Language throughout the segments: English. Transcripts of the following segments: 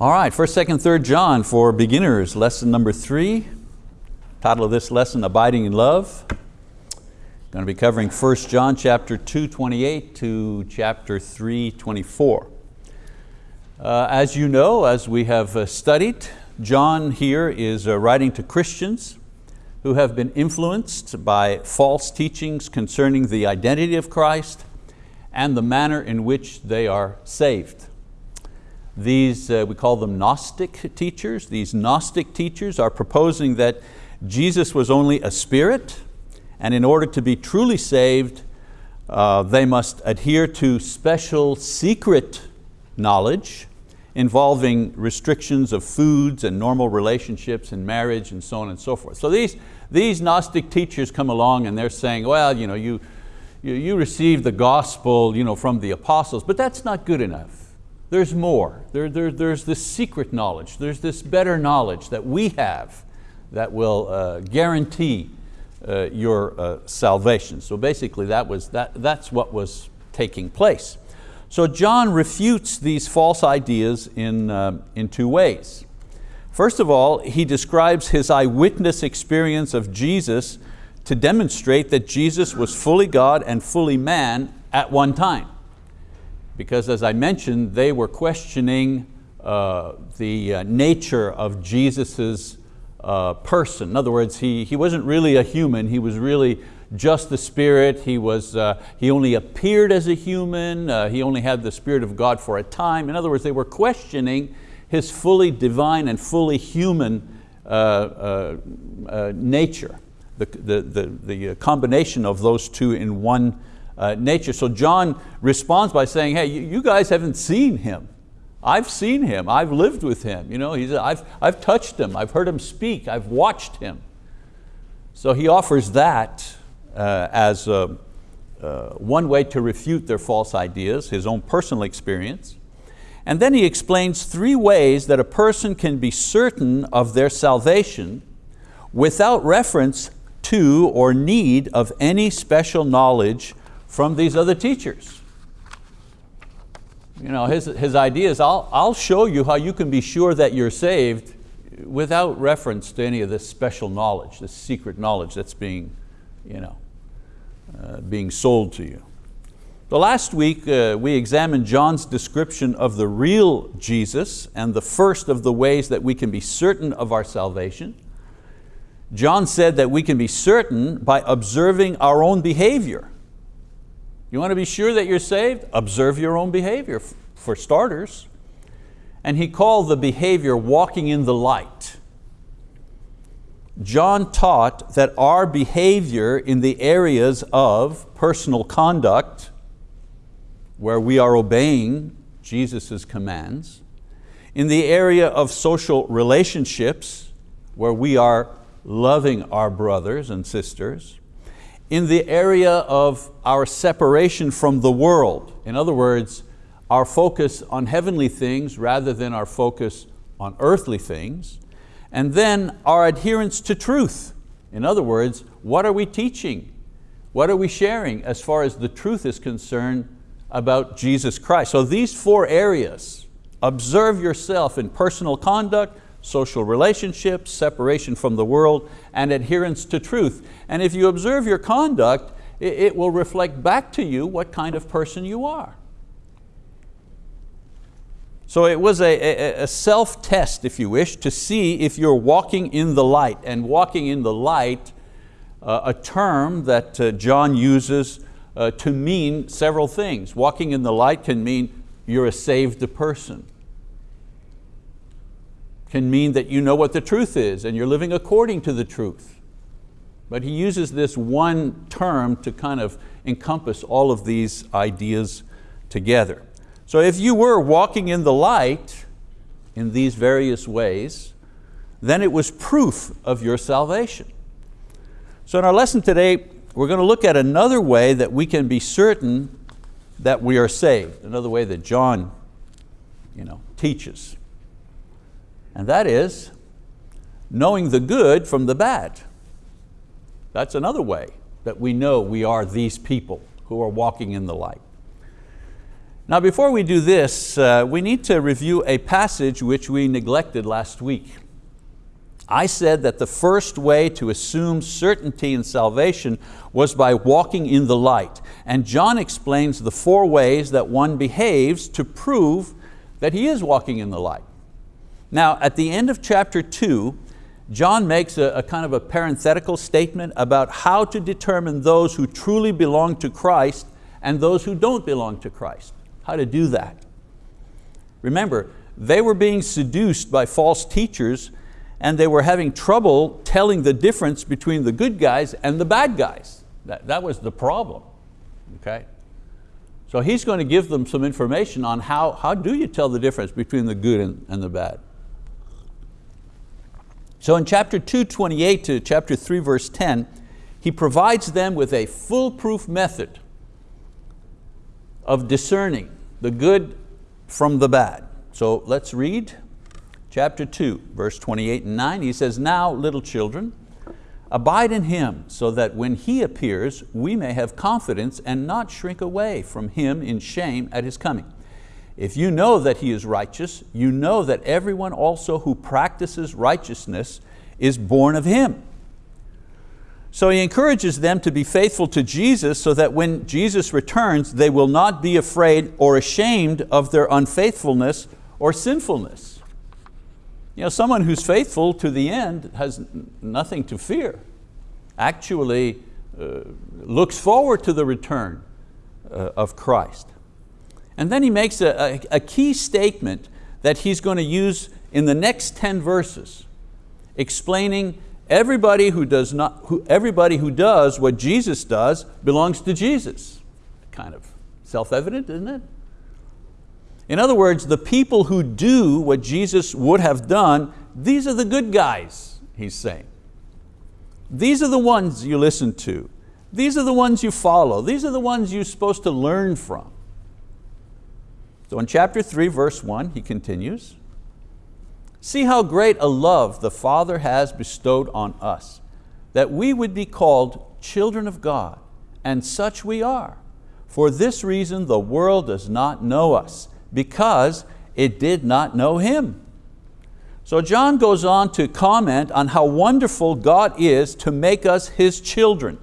All right, first, second, third John for beginners, lesson number three. Title of this lesson, Abiding in Love. Going to be covering 1 John chapter 2, 28 to chapter 3, 24. Uh, as you know, as we have uh, studied, John here is uh, writing to Christians who have been influenced by false teachings concerning the identity of Christ and the manner in which they are saved. These, uh, we call them Gnostic teachers. These Gnostic teachers are proposing that Jesus was only a spirit, and in order to be truly saved, uh, they must adhere to special secret knowledge involving restrictions of foods and normal relationships and marriage and so on and so forth. So these, these Gnostic teachers come along and they're saying, well, you, know, you, you, you received the gospel you know, from the apostles, but that's not good enough. There's more. There, there, there's this secret knowledge. There's this better knowledge that we have that will uh, guarantee uh, your uh, salvation. So basically that was, that, that's what was taking place. So John refutes these false ideas in, uh, in two ways. First of all, he describes his eyewitness experience of Jesus to demonstrate that Jesus was fully God and fully man at one time because as I mentioned, they were questioning uh, the uh, nature of Jesus's uh, person. In other words, he, he wasn't really a human, he was really just the Spirit. He, was, uh, he only appeared as a human, uh, he only had the Spirit of God for a time. In other words, they were questioning his fully divine and fully human uh, nature, the, the, the, the combination of those two in one uh, nature. So John responds by saying, hey, you guys haven't seen him. I've seen him, I've lived with him. You know, he's, I've, I've touched him, I've heard him speak, I've watched him. So he offers that uh, as a, uh, one way to refute their false ideas, his own personal experience. And then he explains three ways that a person can be certain of their salvation without reference to or need of any special knowledge from these other teachers. You know, his, his idea is, I'll, I'll show you how you can be sure that you're saved without reference to any of this special knowledge, this secret knowledge that's being, you know, uh, being sold to you. The last week uh, we examined John's description of the real Jesus and the first of the ways that we can be certain of our salvation. John said that we can be certain by observing our own behavior you want to be sure that you're saved? Observe your own behavior, for starters. And he called the behavior walking in the light. John taught that our behavior in the areas of personal conduct, where we are obeying Jesus' commands, in the area of social relationships, where we are loving our brothers and sisters, in the area of our separation from the world. In other words, our focus on heavenly things rather than our focus on earthly things. And then our adherence to truth. In other words, what are we teaching? What are we sharing as far as the truth is concerned about Jesus Christ? So these four areas, observe yourself in personal conduct, social relationships, separation from the world, and adherence to truth. And if you observe your conduct, it will reflect back to you what kind of person you are. So it was a, a, self-test, if you wish, to see if you're walking in the light. And walking in the light, uh, a term that uh, John uses uh, to mean several things. Walking in the light can mean you're a saved person can mean that you know what the truth is and you're living according to the truth. But he uses this one term to kind of encompass all of these ideas together. So if you were walking in the light in these various ways, then it was proof of your salvation. So in our lesson today, we're going to look at another way that we can be certain that we are saved, another way that John you know, teaches and that is knowing the good from the bad. That's another way that we know we are these people who are walking in the light. Now before we do this, uh, we need to review a passage which we neglected last week. I said that the first way to assume certainty in salvation was by walking in the light. And John explains the four ways that one behaves to prove that he is walking in the light. Now at the end of chapter two, John makes a, a kind of a parenthetical statement about how to determine those who truly belong to Christ and those who don't belong to Christ how to do that. Remember, they were being seduced by false teachers and they were having trouble telling the difference between the good guys and the bad guys. That, that was the problem, okay? So he's going to give them some information on how, how do you tell the difference between the good and, and the bad. So in chapter 2, 28 to chapter 3, verse 10, he provides them with a foolproof method of discerning the good from the bad. So let's read chapter 2, verse 28 and 9. He says, Now, little children, abide in Him, so that when He appears, we may have confidence and not shrink away from Him in shame at His coming. If you know that He is righteous, you know that everyone also who practices righteousness is born of Him. So he encourages them to be faithful to Jesus so that when Jesus returns, they will not be afraid or ashamed of their unfaithfulness or sinfulness. You know, someone who's faithful to the end has nothing to fear. Actually uh, looks forward to the return uh, of Christ. And then he makes a, a, a key statement that he's going to use in the next 10 verses, explaining Everybody who does not, who, everybody who does what Jesus does belongs to Jesus. Kind of self-evident, isn't it? In other words, the people who do what Jesus would have done, these are the good guys, he's saying. These are the ones you listen to. These are the ones you follow. These are the ones you're supposed to learn from. So in chapter three, verse one, he continues, See how great a love the Father has bestowed on us, that we would be called children of God, and such we are. For this reason the world does not know us, because it did not know Him. So John goes on to comment on how wonderful God is to make us His children.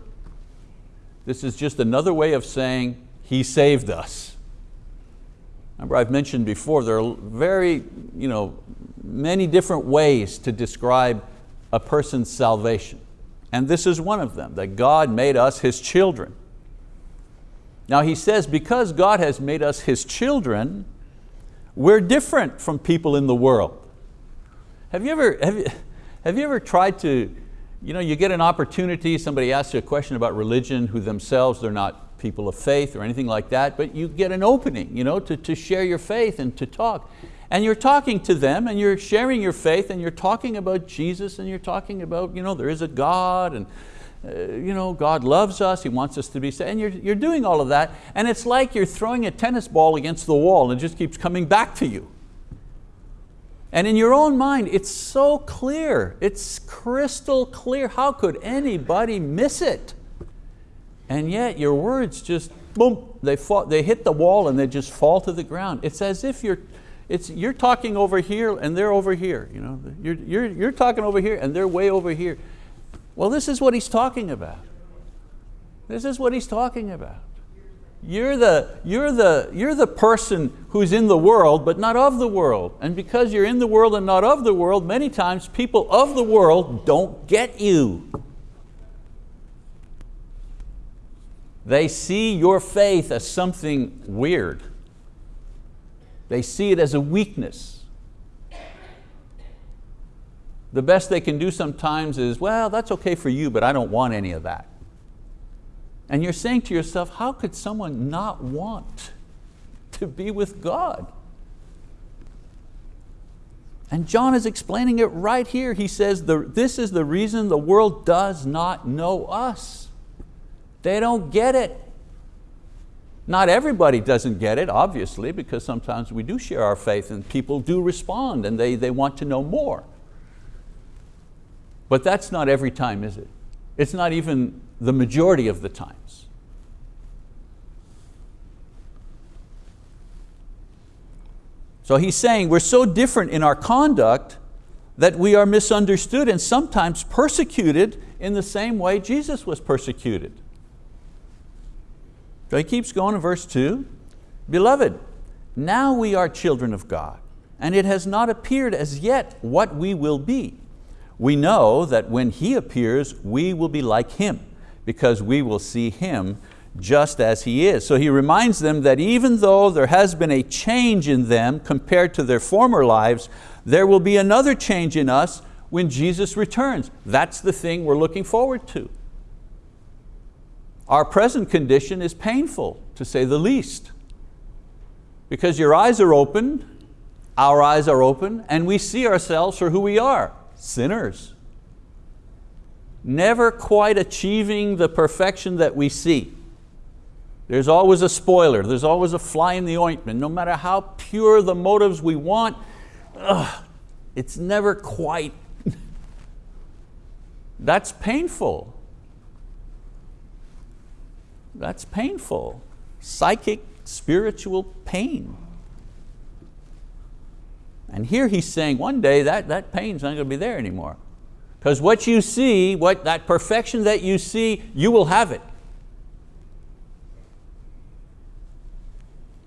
This is just another way of saying He saved us. Remember I've mentioned before, there are very you know, many different ways to describe a person's salvation. And this is one of them, that God made us His children. Now he says, because God has made us His children, we're different from people in the world. Have you ever, have you, have you ever tried to, you know, you get an opportunity, somebody asks you a question about religion who themselves, they're not people of faith or anything like that, but you get an opening you know, to, to share your faith and to talk. And you're talking to them and you're sharing your faith and you're talking about Jesus and you're talking about you know, there is a God and uh, you know, God loves us, He wants us to be saved, and you're, you're doing all of that, and it's like you're throwing a tennis ball against the wall and it just keeps coming back to you. And in your own mind, it's so clear, it's crystal clear. How could anybody miss it? And yet your words just, boom, they, fall, they hit the wall and they just fall to the ground. It's as if you're, it's, you're talking over here and they're over here. You know? You're, you're, you're talking over here and they're way over here. Well, this is what he's talking about. This is what he's talking about. You're the, you're, the, you're the person who's in the world but not of the world. And because you're in the world and not of the world, many times people of the world don't get you. They see your faith as something weird. They see it as a weakness. The best they can do sometimes is, well, that's okay for you, but I don't want any of that. And you're saying to yourself, how could someone not want to be with God? And John is explaining it right here. He says, this is the reason the world does not know us. They don't get it. Not everybody doesn't get it, obviously, because sometimes we do share our faith and people do respond and they, they want to know more. But that's not every time, is it? It's not even the majority of the times. So he's saying we're so different in our conduct that we are misunderstood and sometimes persecuted in the same way Jesus was persecuted. So he keeps going in verse two, Beloved, now we are children of God, and it has not appeared as yet what we will be. We know that when He appears, we will be like Him, because we will see Him just as He is. So he reminds them that even though there has been a change in them compared to their former lives, there will be another change in us when Jesus returns. That's the thing we're looking forward to. Our present condition is painful, to say the least, because your eyes are open, our eyes are open, and we see ourselves for who we are, sinners. Never quite achieving the perfection that we see. There's always a spoiler, there's always a fly in the ointment. No matter how pure the motives we want, ugh, it's never quite. That's painful. That's painful. Psychic, spiritual pain. And here he's saying one day that, that pain's not going to be there anymore. Because what you see, what, that perfection that you see, you will have it.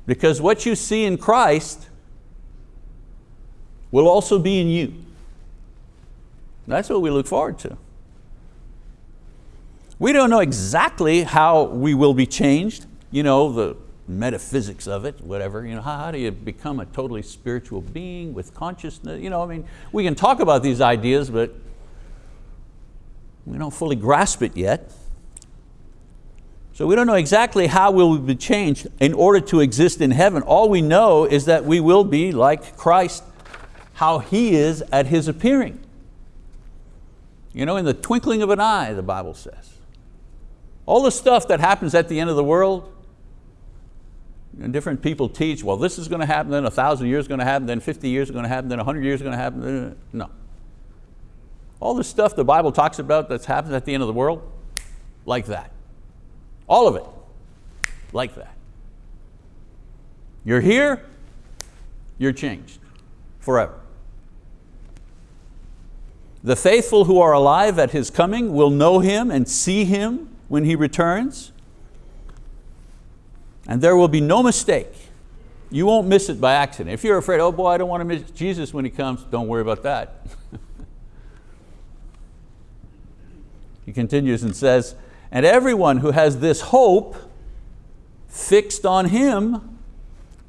Because what you see in Christ will also be in you. That's what we look forward to. We don't know exactly how we will be changed, you know, the metaphysics of it, whatever. You know, how, how do you become a totally spiritual being with consciousness? You know, I mean, we can talk about these ideas, but we don't fully grasp it yet. So we don't know exactly how we'll be changed in order to exist in heaven. All we know is that we will be like Christ, how He is at His appearing. You know, in the twinkling of an eye, the Bible says. All the stuff that happens at the end of the world, and different people teach, well, this is going to happen, then a thousand years is going to happen, then 50 years is going to happen, then 100 years is going to happen. No. All the stuff the Bible talks about that's happened at the end of the world, like that. All of it, like that. You're here, you're changed forever. The faithful who are alive at His coming will know Him and see Him when He returns. And there will be no mistake. You won't miss it by accident. If you're afraid, oh boy, I don't want to miss Jesus when He comes, don't worry about that. he continues and says, and everyone who has this hope fixed on Him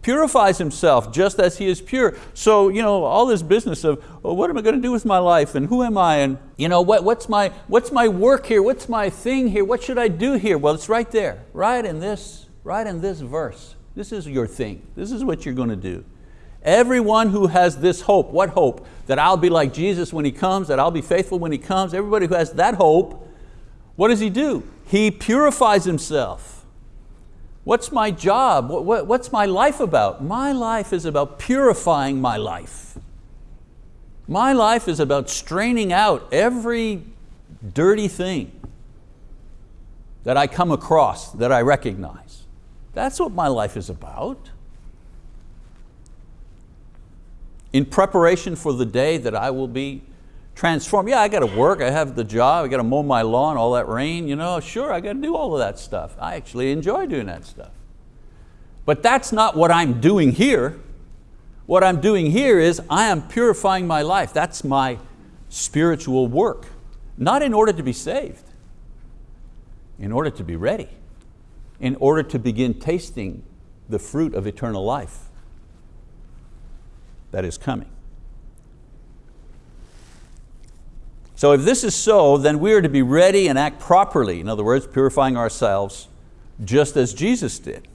purifies himself just as he is pure. So you know, all this business of well, what am I going to do with my life and who am I and you know, what, what's, my, what's my work here, what's my thing here, what should I do here? Well, it's right there, right in this, right in this verse. This is your thing, this is what you're going to do. Everyone who has this hope, what hope? That I'll be like Jesus when He comes, that I'll be faithful when He comes. Everybody who has that hope, what does he do? He purifies himself. What's my job? What's my life about? My life is about purifying my life. My life is about straining out every dirty thing that I come across, that I recognize. That's what my life is about. In preparation for the day that I will be transformed. Yeah, I got to work, I have the job, I got to mow my lawn, all that rain, you know, sure, I got to do all of that stuff. I actually enjoy doing that stuff. But that's not what I'm doing here. What I'm doing here is I am purifying my life. That's my spiritual work. Not in order to be saved, in order to be ready, in order to begin tasting the fruit of eternal life that is coming. So if this is so, then we are to be ready and act properly, in other words, purifying ourselves, just as Jesus did.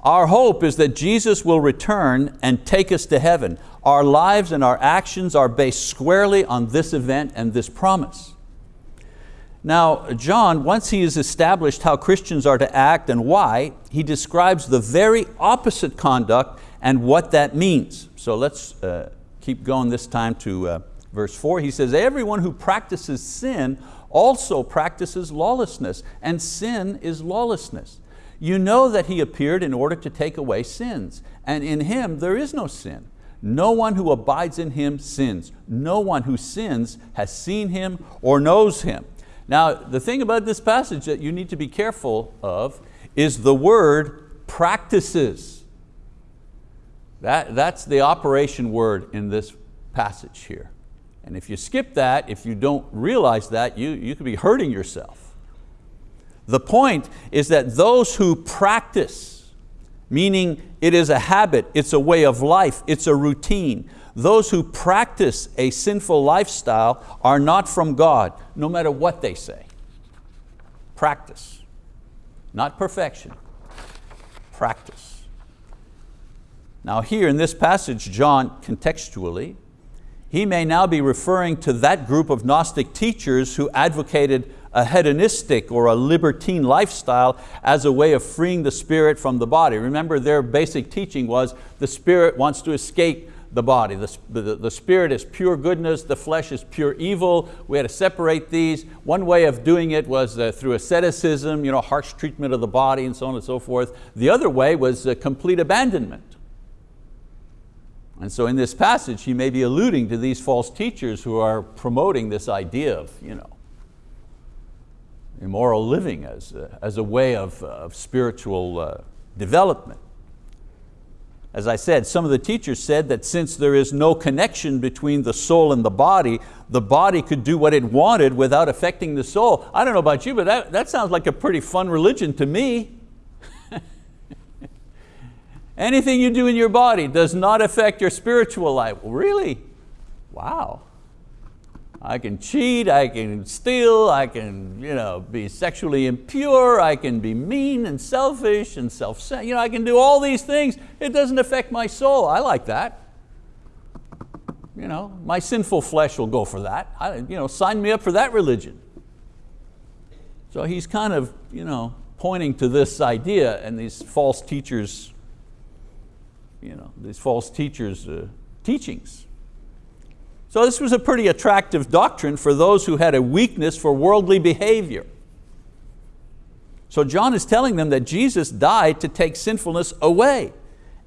Our hope is that Jesus will return and take us to heaven. Our lives and our actions are based squarely on this event and this promise. Now, John, once he has established how Christians are to act and why, he describes the very opposite conduct and what that means. So let's uh, keep going this time to uh, Verse four, he says, everyone who practices sin also practices lawlessness, and sin is lawlessness. You know that He appeared in order to take away sins, and in Him there is no sin. No one who abides in Him sins. No one who sins has seen Him or knows Him. Now, the thing about this passage that you need to be careful of is the word practices. That, that's the operation word in this passage here. And if you skip that, if you don't realize that, you, you could be hurting yourself. The point is that those who practice, meaning it is a habit, it's a way of life, it's a routine, those who practice a sinful lifestyle are not from God, no matter what they say. Practice, not perfection, practice. Now here in this passage, John contextually, he may now be referring to that group of Gnostic teachers who advocated a hedonistic or a libertine lifestyle as a way of freeing the spirit from the body. Remember their basic teaching was the spirit wants to escape the body. The, the, the, spirit is pure goodness, the flesh is pure evil. We had to separate these. One way of doing it was uh, through asceticism, you know, harsh treatment of the body and so on and so forth. The other way was uh, complete abandonment. And so in this passage, he may be alluding to these false teachers who are promoting this idea of you know, immoral living as a, as a way of, of spiritual uh, development. As I said, some of the teachers said that since there is no connection between the soul and the body, the body could do what it wanted without affecting the soul. I don't know about you, but that, that sounds like a pretty fun religion to me. Anything you do in your body does not affect your spiritual life. Really? Wow. I can cheat, I can steal, I can you know, be sexually impure, I can be mean and selfish and self-centered. you know, I can do all these things. It doesn't affect my soul. I like that. You know, my sinful flesh will go for that. I, you know, sign me up for that religion. So he's kind of you know, pointing to this idea and these false teachers, you know, these false teachers' uh, teachings. So this was a pretty attractive doctrine for those who had a weakness for worldly behavior. So John is telling them that Jesus died to take sinfulness away.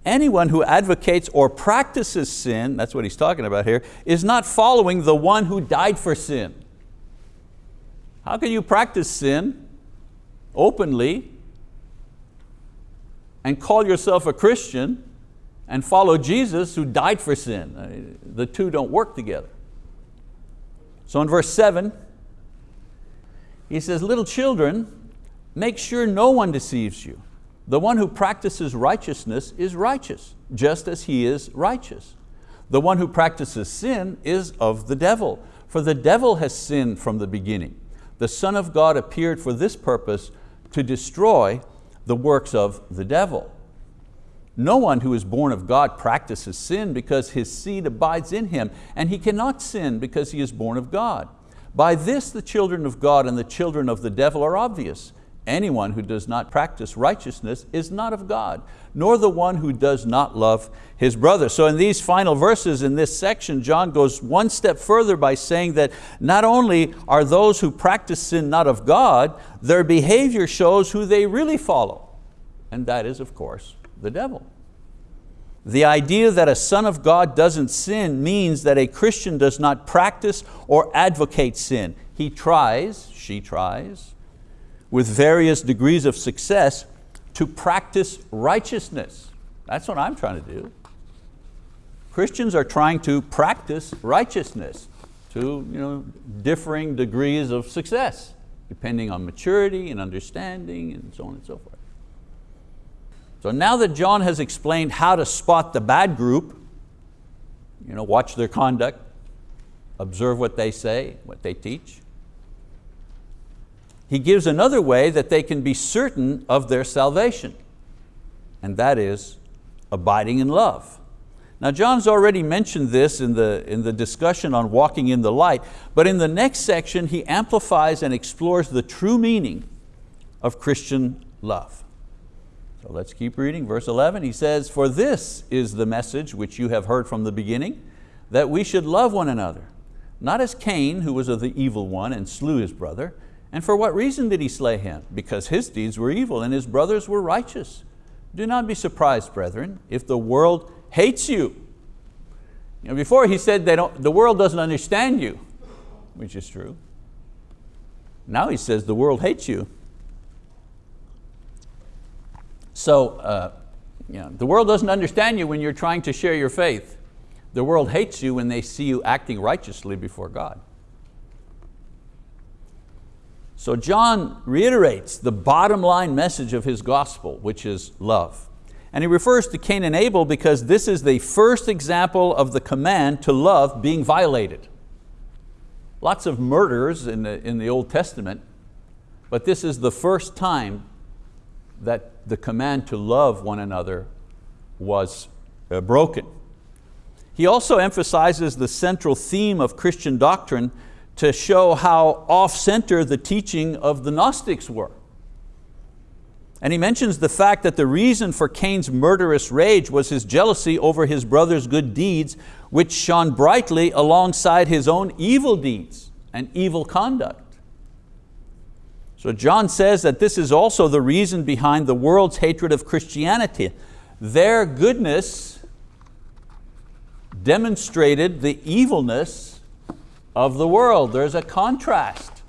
Anyone who advocates or practices sin, that's what he's talking about here, is not following the one who died for sin. How can you practice sin openly and call yourself a Christian and follow Jesus who died for sin. Uh, the two don't work together. So in verse seven, he says, little children, make sure no one deceives you. The one who practices righteousness is righteous, just as he is righteous. The one who practices sin is of the devil, for the devil has sinned from the beginning. The Son of God appeared for this purpose, to destroy the works of the devil. No one who is born of God practices sin because his seed abides in him, and he cannot sin because he is born of God. By this the children of God and the children of the devil are obvious. Anyone who does not practice righteousness is not of God, nor the one who does not love his brother. So in these final verses in this section, John goes one step further by saying that not only are those who practice sin not of God, their behavior shows who they really follow. And that is, of course, the devil. The idea that a son of God doesn't sin means that a Christian does not practice or advocate sin. He tries, she tries, with various degrees of success to practice righteousness. That's what I'm trying to do. Christians are trying to practice righteousness to you know, differing degrees of success, depending on maturity and understanding and so on and so forth. So now that John has explained how to spot the bad group, you know, watch their conduct, observe what they say, what they teach, he gives another way that they can be certain of their salvation, and that is abiding in love. Now John's already mentioned this in the, in the discussion on walking in the light, but in the next section he amplifies and explores the true meaning of Christian love. So let's keep reading, verse 11, he says, For this is the message which you have heard from the beginning, that we should love one another. Not as Cain, who was of the evil one and slew his brother. And for what reason did he slay him? Because his deeds were evil and his brothers were righteous. Do not be surprised, brethren, if the world hates you. You know, before he said they don't, the world doesn't understand you, which is true. Now he says the world hates you. So uh, you know, the world doesn't understand you when you're trying to share your faith. The world hates you when they see you acting righteously before God. So John reiterates the bottom line message of his gospel, which is love. And he refers to Cain and Abel because this is the first example of the command to love being violated. Lots of murders in the, in the Old Testament, but this is the first time that the command to love one another was uh, broken. He also emphasizes the central theme of Christian doctrine to show how off-center the teaching of the Gnostics were. And he mentions the fact that the reason for Cain's murderous rage was his jealousy over his brother's good deeds, which shone brightly alongside his own evil deeds and evil conduct. So John says that this is also the reason behind the world's hatred of Christianity. Their goodness demonstrated the evilness of the world. There's a contrast.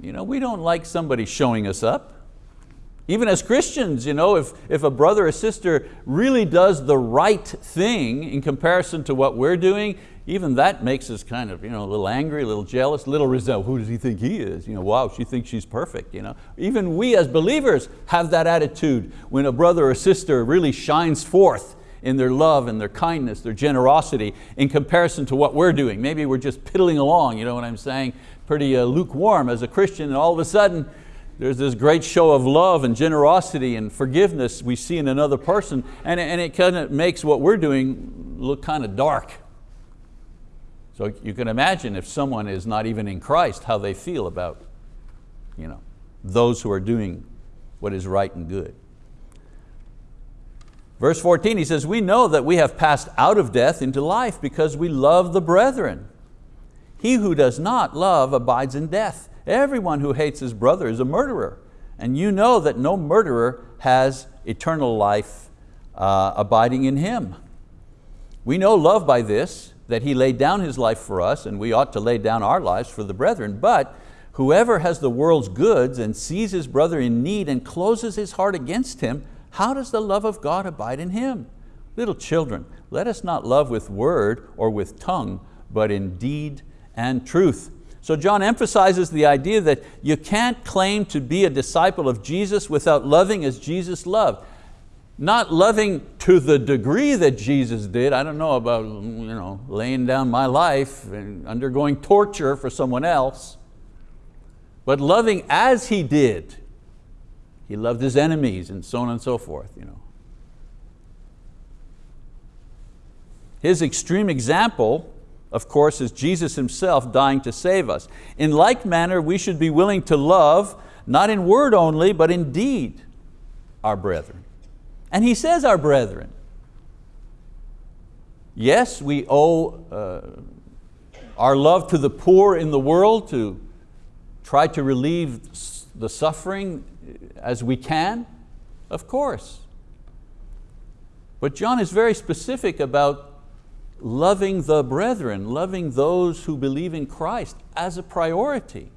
You know, we don't like somebody showing us up. Even as Christians, you know, if, if a brother or sister really does the right thing in comparison to what we're doing, even that makes us kind of you know, a little angry, a little jealous, a little resentful. Who does he think he is? You know, wow, she thinks she's perfect. You know? Even we as believers have that attitude when a brother or sister really shines forth in their love and their kindness, their generosity in comparison to what we're doing. Maybe we're just piddling along, you know what I'm saying? Pretty uh, lukewarm as a Christian and all of a sudden there's this great show of love and generosity and forgiveness we see in another person and, and it kind of makes what we're doing look kind of dark. So you can imagine if someone is not even in Christ, how they feel about you know, those who are doing what is right and good. Verse 14, he says, we know that we have passed out of death into life because we love the brethren. He who does not love abides in death. Everyone who hates his brother is a murderer. And you know that no murderer has eternal life uh, abiding in him. We know love by this, that He laid down His life for us and we ought to lay down our lives for the brethren. But whoever has the world's goods and sees his brother in need and closes his heart against him, how does the love of God abide in him? Little children, let us not love with word or with tongue, but in deed and truth. So John emphasizes the idea that you can't claim to be a disciple of Jesus without loving as Jesus loved not loving to the degree that Jesus did. I don't know about you know, laying down my life and undergoing torture for someone else, but loving as He did. He loved His enemies and so on and so forth. You know. His extreme example, of course, is Jesus Himself dying to save us. In like manner, we should be willing to love, not in word only, but in deed, our brethren. And he says our brethren. Yes, we owe uh, our love to the poor in the world to try to relieve the suffering as we can, of course. But John is very specific about loving the brethren, loving those who believe in Christ as a priority,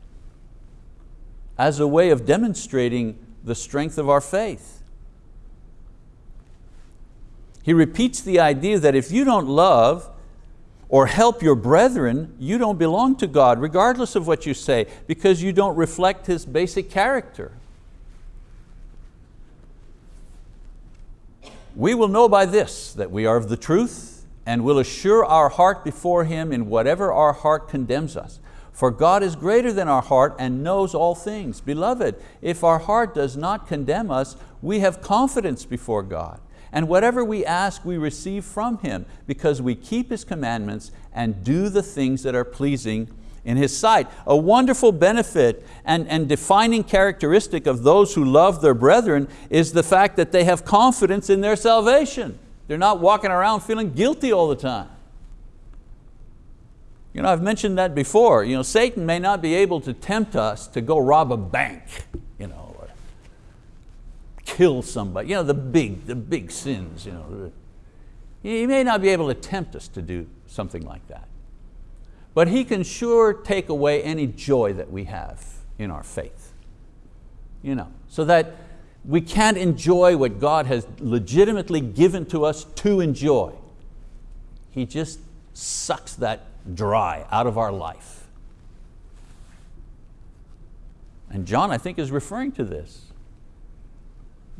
as a way of demonstrating the strength of our faith. He repeats the idea that if you don't love or help your brethren, you don't belong to God, regardless of what you say, because you don't reflect His basic character. We will know by this that we are of the truth and will assure our heart before Him in whatever our heart condemns us. For God is greater than our heart and knows all things. Beloved, if our heart does not condemn us, we have confidence before God and whatever we ask, we receive from Him because we keep His commandments and do the things that are pleasing in His sight. A wonderful benefit and, and defining characteristic of those who love their brethren is the fact that they have confidence in their salvation. They're not walking around feeling guilty all the time. You know, I've mentioned that before. You know, Satan may not be able to tempt us to go rob a bank, kill somebody, you know, the big, the big sins. You know. He may not be able to tempt us to do something like that. But He can sure take away any joy that we have in our faith. You know, so that we can't enjoy what God has legitimately given to us to enjoy. He just sucks that dry out of our life. And John, I think, is referring to this.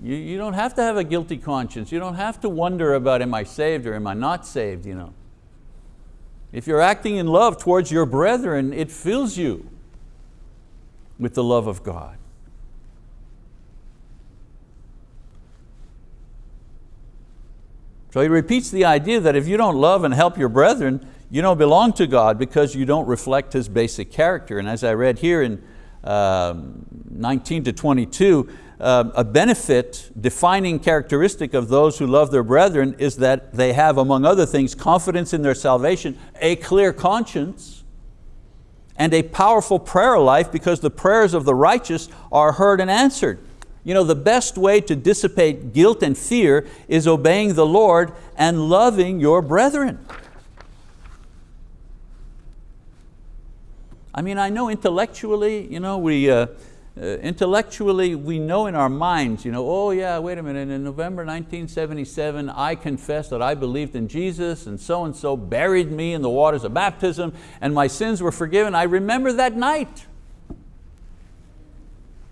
You, you don't have to have a guilty conscience. You don't have to wonder about am I saved or am I not saved. You know. If you're acting in love towards your brethren, it fills you with the love of God. So he repeats the idea that if you don't love and help your brethren, you don't belong to God because you don't reflect His basic character. And as I read here in um, 19 to 22, uh, a benefit, defining characteristic of those who love their brethren is that they have, among other things, confidence in their salvation, a clear conscience, and a powerful prayer life because the prayers of the righteous are heard and answered. You know, the best way to dissipate guilt and fear is obeying the Lord and loving your brethren. I mean, I know intellectually, you know, we, uh, Uh, intellectually we know in our minds, you know, oh yeah, wait a minute, in November 1977, I confessed that I believed in Jesus and so and so buried me in the waters of baptism and my sins were forgiven. I remember that night.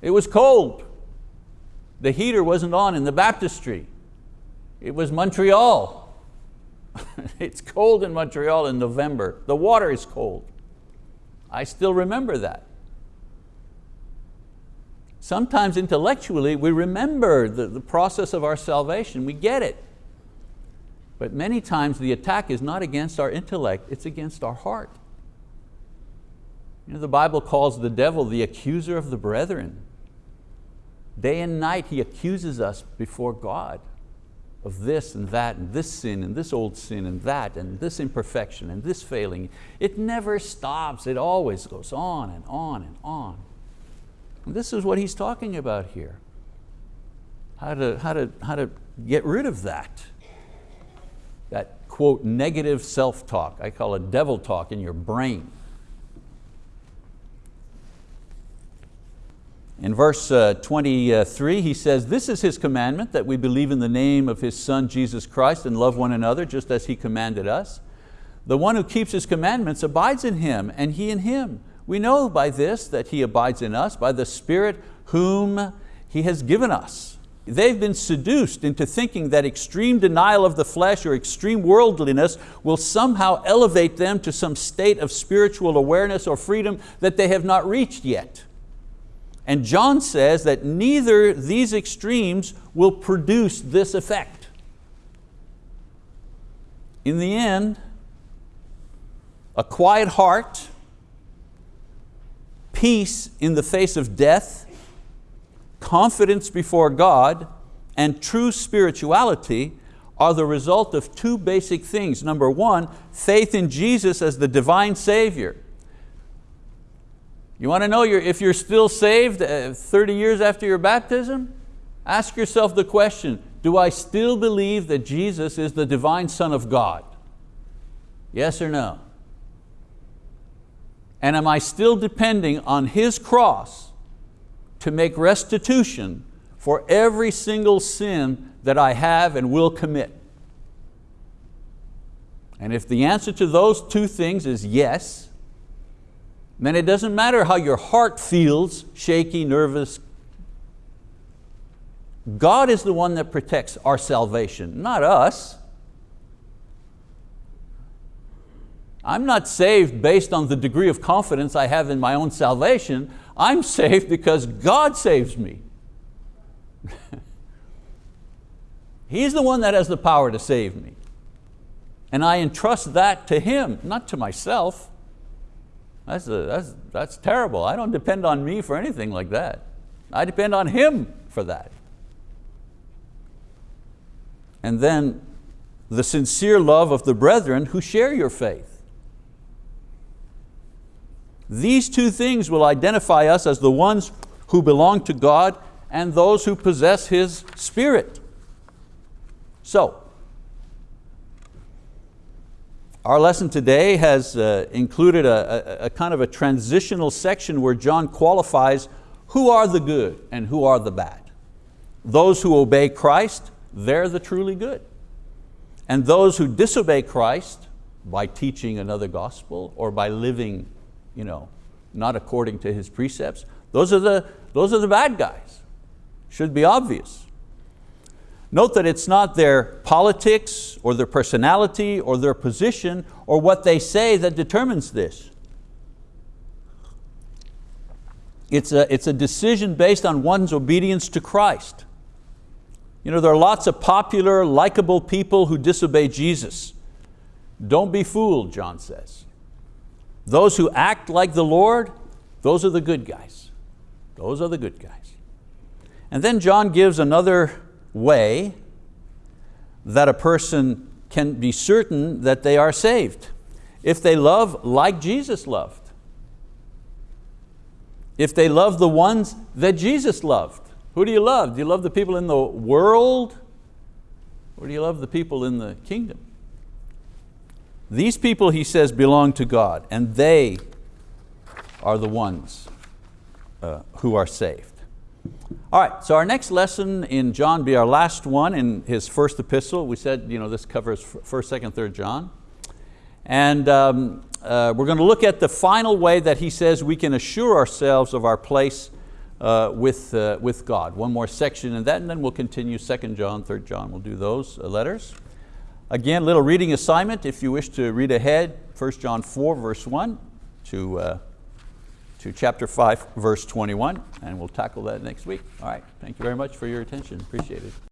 It was cold. The heater wasn't on in the baptistry. It was Montreal. it's cold in Montreal in November. The water is cold. I still remember that. Sometimes intellectually we remember the, the process of our salvation, we get it. But many times the attack is not against our intellect, it's against our heart. You know, the Bible calls the devil the accuser of the brethren. Day and night he accuses us before God of this and that and this sin and this old sin and that and this imperfection and this failing. It never stops, it always goes on and on and on. This is what he's talking about here. How to, how, to, how to get rid of that. That quote, negative self-talk. I call it devil talk in your brain. In verse uh, 23, he says, this is his commandment, that we believe in the name of his son Jesus Christ and love one another just as he commanded us. The one who keeps his commandments abides in him and he in him. We know by this that he abides in us, by the Spirit whom he has given us. They've been seduced into thinking that extreme denial of the flesh or extreme worldliness will somehow elevate them to some state of spiritual awareness or freedom that they have not reached yet. And John says that neither these extremes will produce this effect. In the end, a quiet heart, peace in the face of death, confidence before God, and true spirituality are the result of two basic things. Number one, faith in Jesus as the divine Savior. You want to know if you're still saved uh, 30 years after your baptism? Ask yourself the question, do I still believe that Jesus is the divine Son of God? Yes or no? And am I still depending on His cross to make restitution for every single sin that I have and will commit? And if the answer to those two things is yes, then it doesn't matter how your heart feels, shaky, nervous. God is the one that protects our salvation, not us. I'm not saved based on the degree of confidence I have in my own salvation. I'm saved because God saves me. He's the one that has the power to save me. And I entrust that to Him, not to myself. That's, a, that's, that's terrible. I don't depend on me for anything like that. I depend on Him for that. And then the sincere love of the brethren who share your faith. These two things will identify us as the ones who belong to God and those who possess His Spirit. So, Our lesson today has uh, included a, a, a kind of a transitional section where John qualifies who are the good and who are the bad. Those who obey Christ, they're the truly good. And those who disobey Christ by teaching another gospel or by living you know, not according to His precepts, those are the, those are the bad guys. Should be obvious. Note that it's not their politics or their personality or their position or what they say that determines this. It's a, it's a decision based on one's obedience to Christ. You know, there are lots of popular, likable people who disobey Jesus. Don't be fooled, John says. Those who act like the Lord, those are the good guys. Those are the good guys. And then John gives another way that a person can be certain that they are saved. If they love like Jesus loved. If they love the ones that Jesus loved. Who do you love? Do you love the people in the world? Or do you love the people in the kingdom? These people, he says, belong to God and they are the ones uh, who are saved. All right, so our next lesson in John be our last one in his first epistle. We said you know, this covers first, second, third John. And um, uh, we're going to look at the final way that he says we can assure ourselves of our place uh, with, uh, with God. One more section in that and then we'll continue second John, third John, we'll do those uh, letters. Again, little reading assignment if you wish to read ahead, 1 John 4 verse 1 to uh, to chapter 5, verse 21, and we'll tackle that next week. All right, thank you very much for your attention, appreciate it.